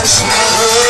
Christ.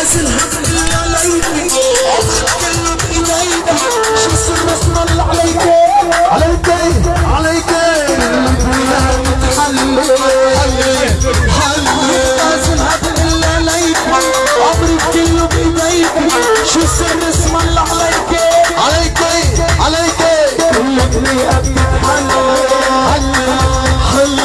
الناس الحق اللي عليكم اصحك اللي بايديكم شو سر اسمى اللي عليكم عليكم عليكم كلها متحلل حل الناس الحق اللي عليكم امرك كله بايديكم شو سر اسمى اللي عليكم عليكم عليكم كل طريقه بتتحلل حل حل